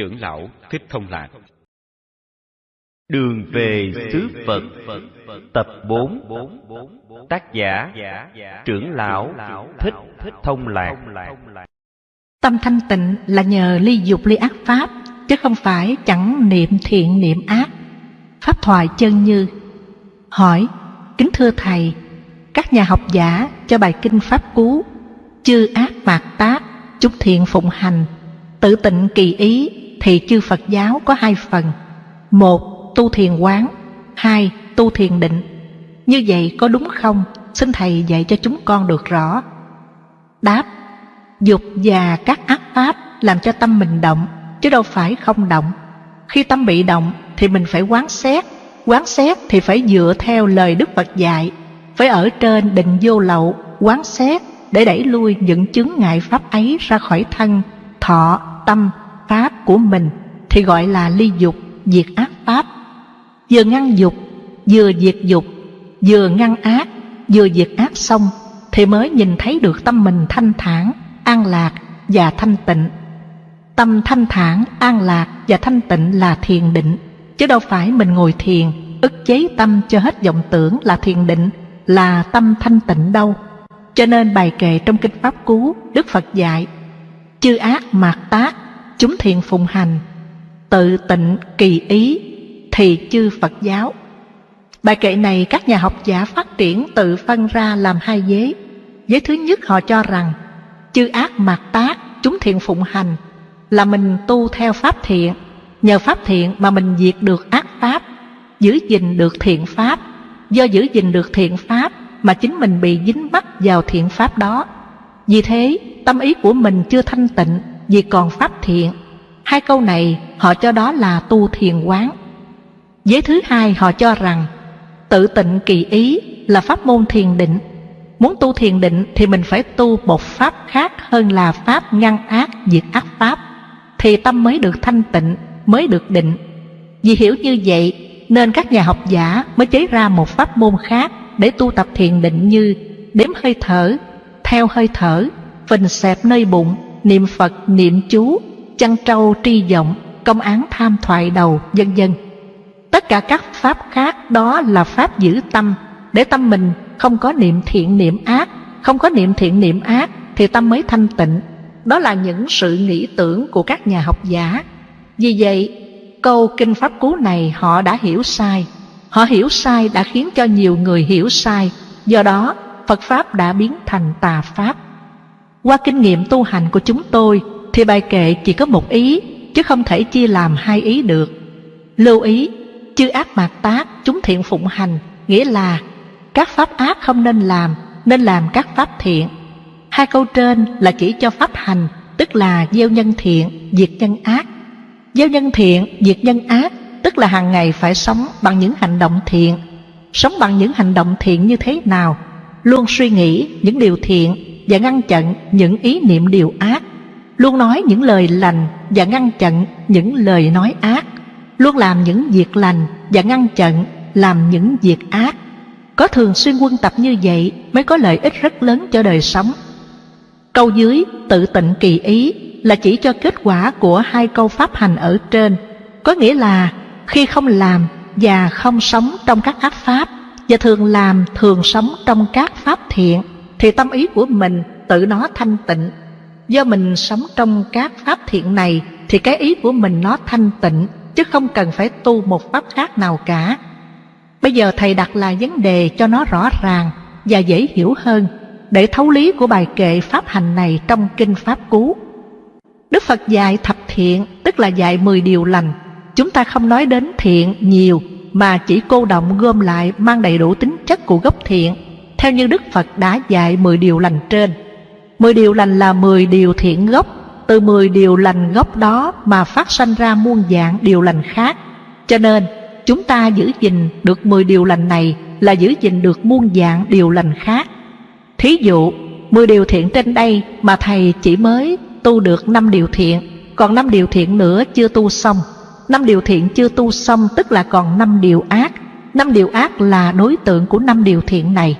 Trưởng lão Thích Thông Lạc. Đường về xứ Phật Tập 4 Tác giả Trưởng lão Thích Thông Lạc. Tâm thanh tịnh là nhờ ly dục ly ác pháp Chứ không phải chẳng niệm thiện niệm ác. Pháp thoại chân như Hỏi Kính thưa Thầy Các nhà học giả cho bài kinh Pháp Cú Chư ác mạt tác Chúc thiện phụng hành Tự tịnh kỳ ý thì chư Phật giáo có hai phần. Một tu thiền quán. Hai tu thiền định. Như vậy có đúng không? Xin Thầy dạy cho chúng con được rõ. Đáp Dục và các ác pháp làm cho tâm mình động Chứ đâu phải không động. Khi tâm bị động thì mình phải quán xét Quán xét thì phải dựa theo lời Đức Phật dạy. Phải ở trên định vô lậu Quán xét để đẩy lui những chứng ngại pháp ấy ra khỏi thân Thọ, tâm, pháp của mình Thì gọi là ly dục, diệt ác pháp. Vừa ngăn dục, vừa diệt dục Vừa ngăn ác, vừa diệt ác xong Thì mới nhìn thấy được tâm mình thanh thản, an lạc và thanh tịnh. Tâm thanh thản, an lạc và thanh tịnh là thiền định Chứ đâu phải mình ngồi thiền ức chế tâm cho hết vọng tưởng là thiền định là tâm thanh tịnh đâu. Cho nên bài kệ trong kinh pháp cú đức phật dạy chư ác mạt tác chúng thiện phụng hành, tự tịnh kỳ ý, thì chư phật giáo. Bài kệ này các nhà học giả phát triển tự phân ra làm hai vế. Vế thứ nhất họ cho rằng, chư ác mạt tác, chúng thiện phụng hành, là mình tu theo pháp thiện. Nhờ pháp thiện mà mình diệt được ác pháp, giữ gìn được thiện pháp. Do giữ gìn được thiện pháp mà chính mình bị dính mắc vào thiện pháp đó. Vì thế, tâm ý của mình chưa thanh tịnh vì còn pháp thiện. Hai câu này họ cho đó là tu thiền quán. Giới thứ hai họ cho rằng tự tịnh kỳ ý là pháp môn thiền định. Muốn tu thiền định thì mình phải tu một pháp khác hơn là pháp ngăn ác diệt ác pháp. Thì tâm mới được thanh tịnh mới được định. Vì hiểu như vậy nên các nhà học giả mới chế ra một pháp môn khác để tu tập thiền định như đếm hơi thở, theo hơi thở, phình xẹp nơi bụng, niệm Phật, niệm chú, chăn trâu tri vọng, công án tham thoại đầu, vân vân. Tất cả các pháp khác đó là pháp giữ tâm, để tâm mình không có niệm thiện niệm ác, không có niệm thiện niệm ác thì tâm mới thanh tịnh. Đó là những sự nghĩ tưởng của các nhà học giả. Vì vậy, Câu kinh pháp cú này họ đã hiểu sai Họ hiểu sai đã khiến cho nhiều người hiểu sai Do đó Phật Pháp đã biến thành tà Pháp qua kinh nghiệm tu hành của chúng tôi Thì bài kệ chỉ có một ý Chứ không thể chia làm hai ý được. Lưu ý Chư ác mạt tác chúng thiện phụng hành Nghĩa là Các pháp ác không nên làm Nên làm các pháp thiện. Hai câu trên là chỉ cho pháp hành Tức là gieo nhân thiện, diệt nhân ác. Gieo nhân thiện, diệt nhân ác Tức là hàng ngày phải sống bằng những hành động thiện. Sống bằng những hành động thiện như thế nào? Luôn suy nghĩ những điều thiện và ngăn chặn những ý niệm điều ác. Luôn nói những lời lành Và ngăn chặn những lời nói ác. Luôn làm những việc lành Và ngăn chặn làm những việc ác. Có thường xuyên quân tập như vậy Mới có lợi ích rất lớn cho đời sống. Câu dưới tự tịnh kỳ ý là chỉ cho kết quả của hai câu pháp hành ở trên. Có nghĩa là khi không làm và không sống trong các ác pháp và thường làm thường sống trong các pháp thiện thì tâm ý của mình tự nó thanh tịnh. Do mình sống trong các pháp thiện này, thì cái ý của mình nó thanh tịnh, chứ không cần phải tu một pháp khác nào cả. Bây giờ thầy đặt lại vấn đề cho nó rõ ràng và dễ hiểu hơn để thấu lý của bài kệ pháp hành này trong kinh pháp cú. Đức Phật dạy thập thiện, tức là dạy 10 điều lành. Chúng ta không nói đến thiện nhiều, mà chỉ cô động gom lại, mang đầy đủ tính chất của gốc thiện theo như Đức Phật đã dạy 10 điều lành trên. 10 điều lành là 10 điều thiện gốc, từ 10 điều lành gốc đó mà phát sanh ra muôn dạng điều lành khác. Cho nên, chúng ta giữ gìn được 10 điều lành này là giữ gìn được muôn dạng điều lành khác. Thí dụ, 10 điều thiện trên đây mà Thầy chỉ mới tu được 5 điều thiện còn 5 điều thiện nữa chưa tu xong 5 điều thiện chưa tu xong tức là còn 5 điều ác 5 điều ác là đối tượng của 5 điều thiện này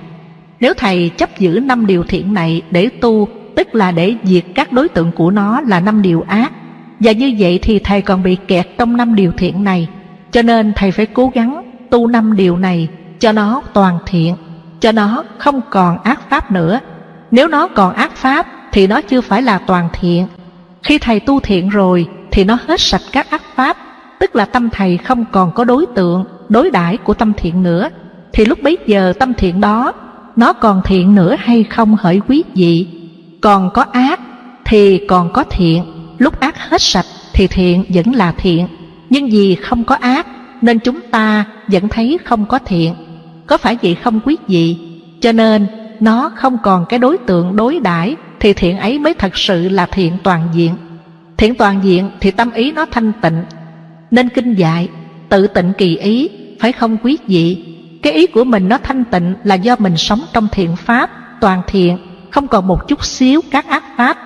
nếu thầy chấp giữ năm điều thiện này để tu tức là để diệt các đối tượng của nó là năm điều ác. Và như vậy thì thầy còn bị kẹt trong năm điều thiện này. Cho nên thầy phải cố gắng tu năm điều này cho nó toàn thiện Cho nó không còn ác pháp nữa. Nếu nó còn ác pháp thì nó chưa phải là toàn thiện. Khi thầy tu thiện rồi thì nó hết sạch các ác pháp Tức là tâm thầy không còn có đối tượng, đối đãi của tâm thiện nữa. Thì lúc bấy giờ tâm thiện đó nó còn thiện nữa hay không hỡi quý vị? Còn có ác thì còn có thiện. Lúc ác hết sạch thì thiện vẫn là thiện. Nhưng vì không có ác Nên chúng ta vẫn thấy không có thiện. Có phải vậy không quý vị? Cho nên nó không còn cái đối tượng đối đãi Thì thiện ấy mới thật sự là thiện toàn diện. Thiện toàn diện thì tâm ý nó thanh tịnh. Nên kinh dạy, Tự tịnh kỳ ý, Phải không quý vị? Cái ý của mình nó thanh tịnh là do mình sống trong thiện pháp, Toàn thiện, Không còn một chút xíu các ác pháp.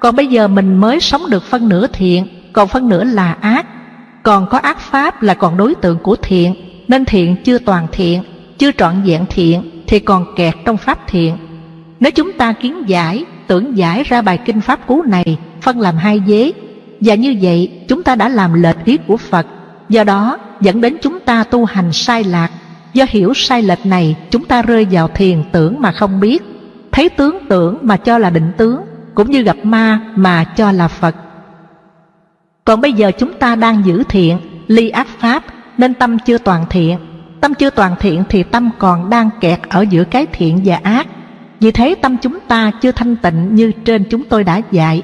Còn bây giờ mình mới sống được phân nửa thiện, Còn phân nửa là ác. Còn có ác pháp là còn đối tượng của thiện, Nên thiện chưa toàn thiện, Chưa trọn vẹn thiện, Thì còn kẹt trong pháp thiện. Nếu chúng ta kiến giải, Tưởng giải ra bài kinh pháp cú này, Phân làm hai vế. Và như vậy, chúng ta đã làm lệch ý của Phật, Do đó dẫn đến chúng ta tu hành sai lạc Do hiểu sai lệch này Chúng ta rơi vào thiền tưởng mà không biết Thấy tướng tưởng mà cho là định tướng cũng như gặp ma mà cho là Phật. Còn bây giờ chúng ta đang giữ thiện, ly ác pháp nên tâm chưa toàn thiện. Tâm chưa toàn thiện thì tâm còn đang kẹt ở giữa cái thiện và ác. Vì thế tâm chúng ta chưa thanh tịnh như trên chúng tôi đã dạy.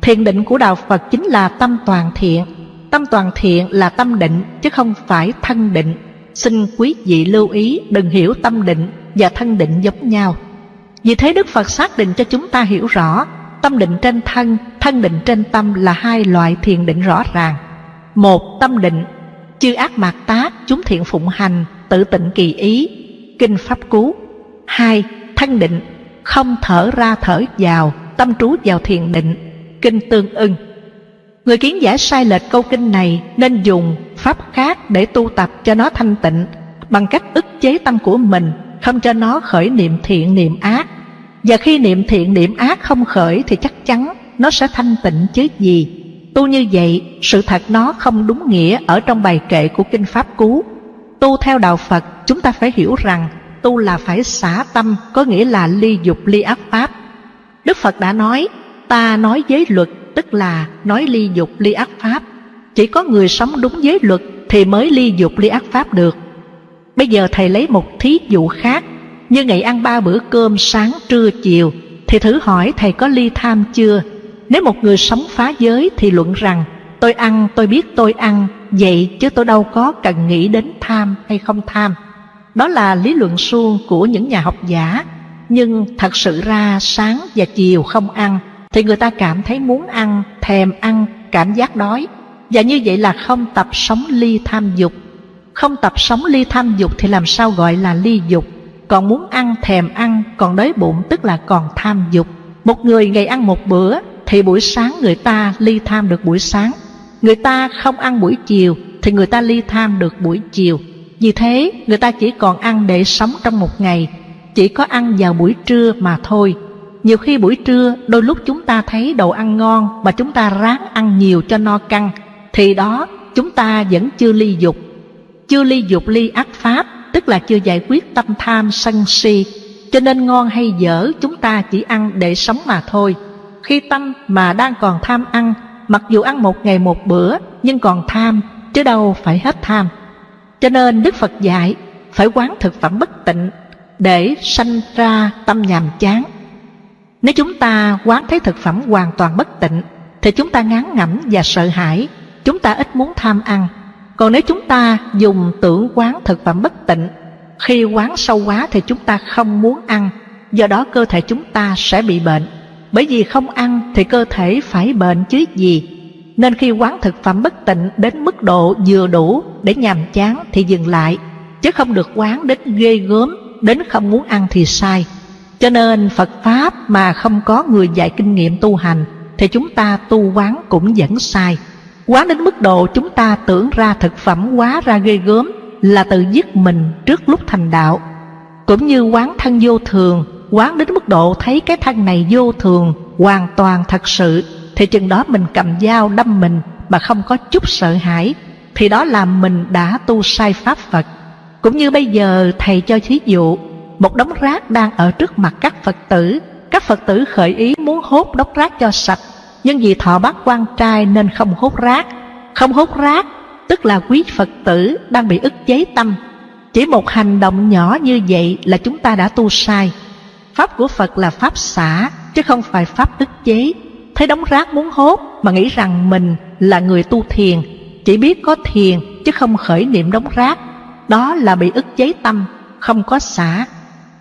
Thiền định của Đạo Phật chính là tâm toàn thiện. Tâm toàn thiện là tâm định chứ không phải thân định. Xin quý vị lưu ý đừng hiểu tâm định và thân định giống nhau. Vì thế Đức Phật xác định cho chúng ta hiểu rõ Tâm định trên thân, thân định trên tâm là hai loại thiền định rõ ràng. Một, tâm định, chư ác mạt tác, chúng thiện phụng hành, tự tịnh kỳ ý, kinh pháp cú. Hai, thân định, không thở ra thở vào, tâm trú vào thiền định, kinh tương ưng. Người kiến giả sai lệch câu kinh này nên dùng pháp khác để tu tập cho nó thanh tịnh bằng cách ức chế tâm của mình, không cho nó khởi niệm thiện niệm ác và khi niệm thiện niệm ác không khởi thì chắc chắn nó sẽ thanh tịnh chứ gì. Tu như vậy, sự thật nó không đúng nghĩa ở trong bài kệ của Kinh Pháp Cú. Tu theo Đạo Phật, chúng ta phải hiểu rằng tu là phải xả tâm, có nghĩa là ly dục ly ác pháp. Đức Phật đã nói, ta nói giới luật, tức là nói ly dục ly ác pháp. Chỉ có người sống đúng giới luật thì mới ly dục ly ác pháp được. Bây giờ Thầy lấy một thí dụ khác. Như ngày ăn ba bữa cơm sáng trưa chiều, thì thử hỏi thầy có ly tham chưa? Nếu một người sống phá giới thì luận rằng, tôi ăn, tôi biết tôi ăn, vậy chứ tôi đâu có cần nghĩ đến tham hay không tham. Đó là lý luận suông của những nhà học giả. Nhưng thật sự ra sáng và chiều không ăn, thì người ta cảm thấy muốn ăn, thèm ăn, cảm giác đói và như vậy là không tập sống ly tham dục. Không tập sống ly tham dục thì làm sao gọi là ly dục? Còn muốn ăn thèm ăn, còn đói bụng, tức là còn tham dục. Một người ngày ăn một bữa, thì buổi sáng người ta ly tham được buổi sáng. Người ta không ăn buổi chiều, thì người ta ly tham được buổi chiều. Vì thế, người ta chỉ còn ăn để sống trong một ngày. Chỉ có ăn vào buổi trưa mà thôi. Nhiều khi buổi trưa, đôi lúc chúng ta thấy đồ ăn ngon mà chúng ta ráng ăn nhiều cho no căng thì đó, chúng ta vẫn chưa ly dục. Chưa ly dục ly ác pháp, tức là chưa giải quyết tâm tham sân si. Cho nên ngon hay dở, chúng ta chỉ ăn để sống mà thôi. Khi tâm mà đang còn tham ăn, mặc dù ăn một ngày một bữa, nhưng còn tham, chứ đâu phải hết tham. Cho nên đức phật dạy, phải quán thực phẩm bất tịnh, để sanh ra tâm nhàm chán. Nếu chúng ta quán thấy thực phẩm hoàn toàn bất tịnh, thì chúng ta ngán ngẩm và sợ hãi chúng ta ít muốn tham ăn. Còn nếu chúng ta dùng tưởng quán thực phẩm bất tịnh, Khi quán sâu quá thì chúng ta không muốn ăn. Do đó cơ thể chúng ta sẽ bị bệnh. Bởi vì không ăn thì cơ thể phải bệnh chứ gì. Nên khi quán thực phẩm bất tịnh đến mức độ vừa đủ để nhàm chán thì dừng lại. Chứ không được quán đến ghê gớm, Đến không muốn ăn thì sai. Cho nên Phật Pháp mà không có người dạy kinh nghiệm tu hành, Thì chúng ta tu quán cũng vẫn sai quá đến mức độ chúng ta tưởng ra thực phẩm quá ra ghê gớm Là tự giết mình trước lúc thành đạo Cũng như quán thân vô thường Quán đến mức độ thấy cái thân này vô thường Hoàn toàn thật sự thì chừng đó mình cầm dao đâm mình mà không có chút sợ hãi thì đó là mình đã tu sai pháp Phật. Cũng như bây giờ thầy cho thí dụ, một đống rác đang ở trước mặt các Phật tử, các Phật tử khởi ý muốn hốt đống rác cho sạch, nhưng vì thọ bắt quan trai nên không hốt rác. Không hốt rác, tức là quý Phật tử đang bị ức chế tâm. Chỉ một hành động nhỏ như vậy là chúng ta đã tu sai. Pháp của Phật là pháp xả, chứ không phải pháp ức chế. Thấy đống rác muốn hốt mà nghĩ rằng mình là người tu thiền chỉ biết có thiền chứ không khởi niệm đống rác đó là bị ức chế tâm không có xả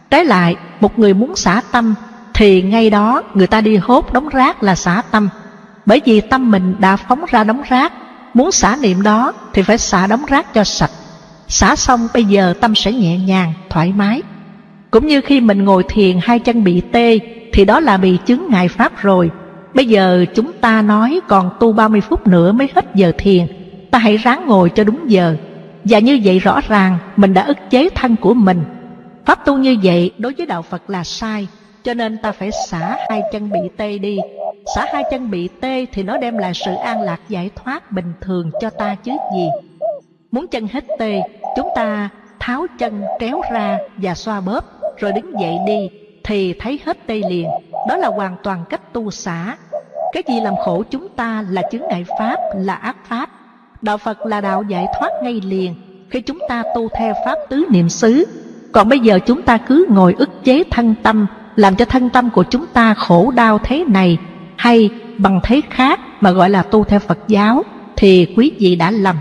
trái lại một người muốn xả tâm thì ngay đó, người ta đi hốt đống rác là xả tâm. Bởi vì tâm mình đã phóng ra đống rác, muốn xả niệm đó thì phải xả đống rác cho sạch. Xả xong, bây giờ tâm sẽ nhẹ nhàng, thoải mái. Cũng như khi mình ngồi thiền hai chân bị tê, thì đó là bị chứng ngại pháp rồi. Bây giờ chúng ta nói còn tu 30 phút nữa mới hết giờ thiền. Ta hãy ráng ngồi cho đúng giờ. Và như vậy rõ ràng, mình đã ức chế thân của mình. Pháp tu như vậy đối với đạo phật là sai cho nên ta phải xả hai chân bị tê đi. Xả hai chân bị tê thì nó đem lại sự an lạc giải thoát bình thường cho ta chứ gì. Muốn chân hết tê chúng ta tháo chân tréo ra và xoa bóp rồi đứng dậy đi thì thấy hết tê liền. Đó là hoàn toàn cách tu xả. Cái gì làm khổ chúng ta là chứng ngại pháp là ác pháp. Đạo Phật là đạo giải thoát ngay liền. Khi chúng ta tu theo Pháp tứ niệm xứ. Còn bây giờ chúng ta cứ ngồi ức chế thân tâm, làm cho thân tâm của chúng ta khổ đau thế này, hay bằng thế khác mà gọi là tu theo Phật giáo, thì quý vị đã lầm.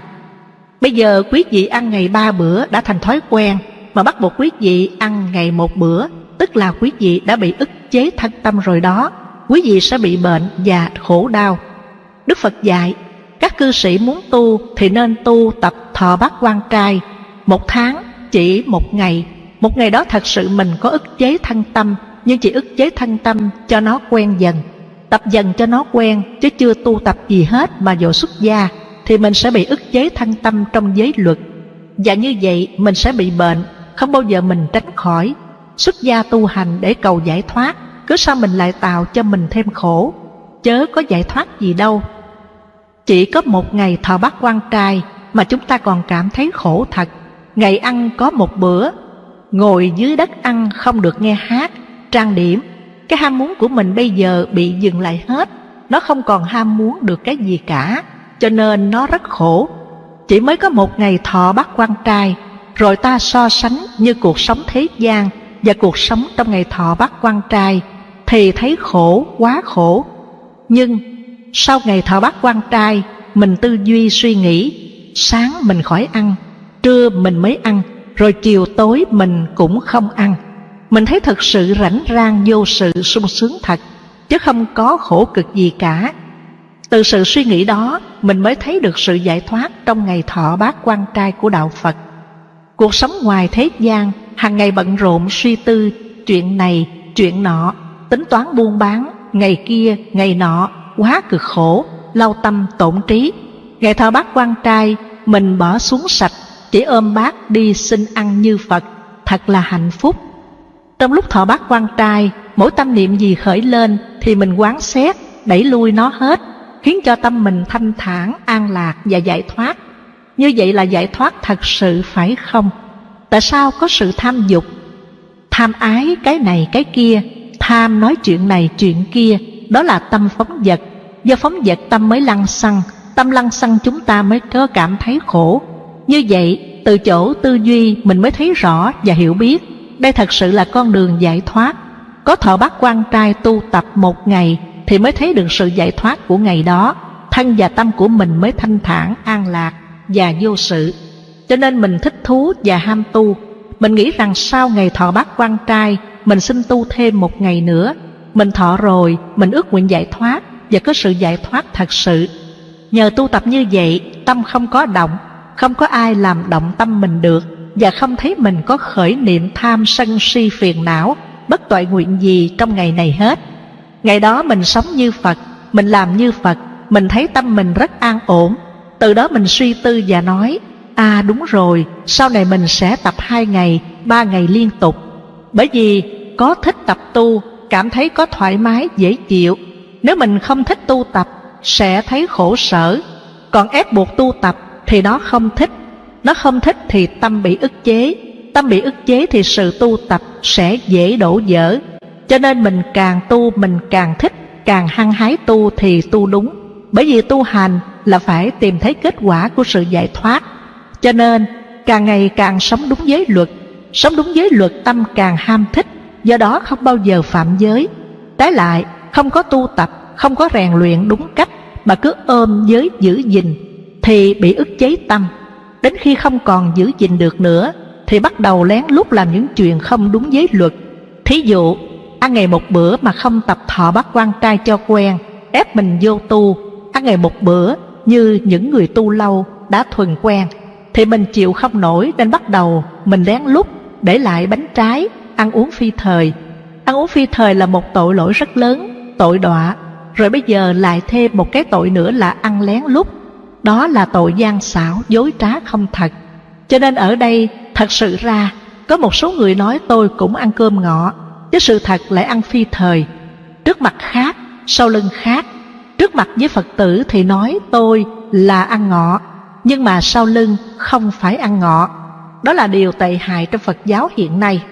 Bây giờ quý vị ăn ngày ba bữa đã thành thói quen, mà bắt buộc quý vị ăn ngày một bữa, tức là quý vị đã bị ức chế thân tâm rồi đó, quý vị sẽ bị bệnh và khổ đau. Đức phật dạy, các cư sĩ muốn tu thì nên tu tập thọ bát quan trai một tháng chỉ một ngày. Một ngày đó thật sự mình có ức chế thân tâm nhưng chỉ ức chế thân tâm cho nó quen dần tập dần cho nó quen chứ chưa tu tập gì hết mà dội xuất gia thì mình sẽ bị ức chế thân tâm trong giới luật. Và như vậy mình sẽ bị bệnh không bao giờ mình tránh khỏi. Xuất gia tu hành để cầu giải thoát cứ sao mình lại tạo cho mình thêm khổ? Chớ có giải thoát gì đâu. Chỉ có một ngày thọ bát quan trai mà chúng ta còn cảm thấy khổ thật. Ngày ăn có một bữa, ngồi dưới đất ăn không được nghe hát, trang điểm. Cái ham muốn của mình bây giờ bị dừng lại hết, nó không còn ham muốn được cái gì cả, cho nên nó rất khổ. Chỉ mới có một ngày thọ bát quan trai, rồi ta so sánh như cuộc sống thế gian và cuộc sống trong ngày thọ bát quan trai, thì thấy khổ, quá khổ. Nhưng sau ngày thọ bát quan trai Mình tư duy suy nghĩ Sáng mình khỏi ăn Trưa mình mới ăn Rồi chiều tối mình cũng không ăn mình thấy thật sự rảnh rang vô sự sung sướng thật Chứ không có khổ cực gì cả Từ sự suy nghĩ đó Mình mới thấy được sự giải thoát Trong ngày thọ bát quan trai của Đạo Phật Cuộc sống ngoài thế gian hàng ngày bận rộn suy tư Chuyện này, chuyện nọ Tính toán buôn bán Ngày kia, ngày nọ quá cực khổ, lau tâm tổn trí. Ngày thọ bát quan trai, mình bỏ xuống sạch, chỉ ôm bát đi xin ăn như Phật, thật là hạnh phúc. Trong lúc thọ bát quan trai, mỗi tâm niệm gì khởi lên thì mình quán xét, đẩy lui nó hết, khiến cho tâm mình thanh thản, an lạc và giải thoát. Như vậy là giải thoát thật sự phải không? Tại sao có sự tham dục? Tham ái cái này cái kia, tham nói chuyện này chuyện kia, đó là tâm phóng vật do phóng vật tâm mới lăng xăng tâm lăng xăng chúng ta mới có cảm thấy khổ như vậy từ chỗ tư duy mình mới thấy rõ và hiểu biết đây thật sự là con đường giải thoát. Có thọ bát quan trai tu tập một ngày thì mới thấy được sự giải thoát của ngày đó. Thân và tâm của mình mới thanh thản an lạc và vô sự. Cho nên mình thích thú và ham tu. Mình nghĩ rằng sau ngày thọ bát quan trai mình xin tu thêm một ngày nữa. Mình thọ rồi, mình ước nguyện giải thoát và có sự giải thoát thật sự. Nhờ tu tập như vậy, tâm không có động, không có ai làm động tâm mình được và không thấy mình có khởi niệm tham sân si phiền não, bất tội nguyện gì trong ngày này hết. Ngày đó mình sống như Phật, mình làm như Phật, mình thấy tâm mình rất an ổn. Từ đó mình suy tư và nói, à đúng rồi, sau này mình sẽ tập hai ngày, ba ngày liên tục. Bởi vì có thích tập tu cảm thấy có thoải mái dễ chịu nếu mình không thích tu tập sẽ thấy khổ sở còn ép buộc tu tập thì nó không thích nó không thích thì tâm bị ức chế. Tâm bị ức chế thì sự tu tập sẽ dễ đổ dở. Cho nên mình càng tu, mình càng thích, càng hăng hái tu thì tu đúng. Bởi vì tu hành là phải tìm thấy kết quả của sự giải thoát. Cho nên, càng ngày càng sống đúng giới luật. Sống đúng giới luật, tâm càng ham thích. Do đó không bao giờ phạm giới. Trái lại, không có tu tập, không có rèn luyện đúng cách, mà cứ ôm giới giữ gìn, thì bị ức chế tâm đến khi không còn giữ gìn được nữa, thì bắt đầu lén lút làm những chuyện không đúng giới luật. Thí dụ, ăn ngày một bữa mà không tập thọ bát quan trai cho quen, ép mình vô tu. Ăn ngày một bữa như những người tu lâu đã thuần quen, thì mình chịu không nổi nên bắt đầu mình lén lút để lại bánh trái, ăn uống phi thời. Ăn uống phi thời là một tội lỗi rất lớn, tội đọa. Rồi bây giờ lại thêm một cái tội nữa là ăn lén lút đó là tội gian xảo dối trá không thật. Cho nên ở đây thật sự ra có một số người nói tôi cũng ăn cơm ngọ chứ sự thật lại ăn phi thời. Trước mặt khác sau lưng khác trước mặt với phật tử thì nói tôi là ăn ngọ nhưng mà sau lưng không phải ăn ngọ. Đó là điều tệ hại trong phật giáo hiện nay.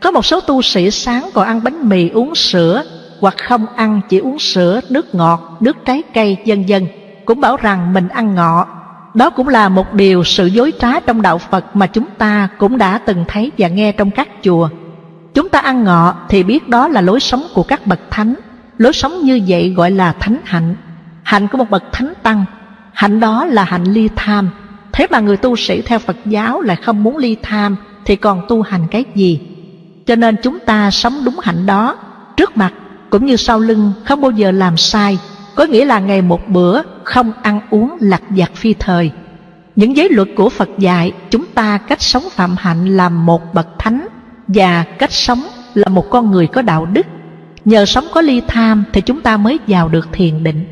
Có một số tu sĩ sáng còn ăn bánh mì uống sữa hoặc không ăn chỉ uống sữa, nước ngọt, nước trái cây, vân vân cũng bảo rằng mình ăn ngọ. Đó cũng là một điều sự dối trá trong đạo Phật mà chúng ta cũng đã từng thấy và nghe trong các chùa. Chúng ta ăn ngọ thì biết đó là lối sống của các bậc thánh. Lối sống như vậy gọi là thánh hạnh. Hạnh của một bậc thánh tăng. Hạnh đó là hạnh ly tham. Thế mà người tu sĩ theo Phật giáo lại không muốn ly tham thì còn tu hành cái gì? Cho nên chúng ta sống đúng hạnh đó, trước mặt cũng như sau lưng, không bao giờ làm sai có nghĩa là ngày một bữa không ăn uống lặt vặt phi thời. Những giới luật của phật dạy, chúng ta cách sống phạm hạnh là một bậc thánh và cách sống là một con người có đạo đức. Nhờ sống có ly tham thì chúng ta mới vào được thiền định.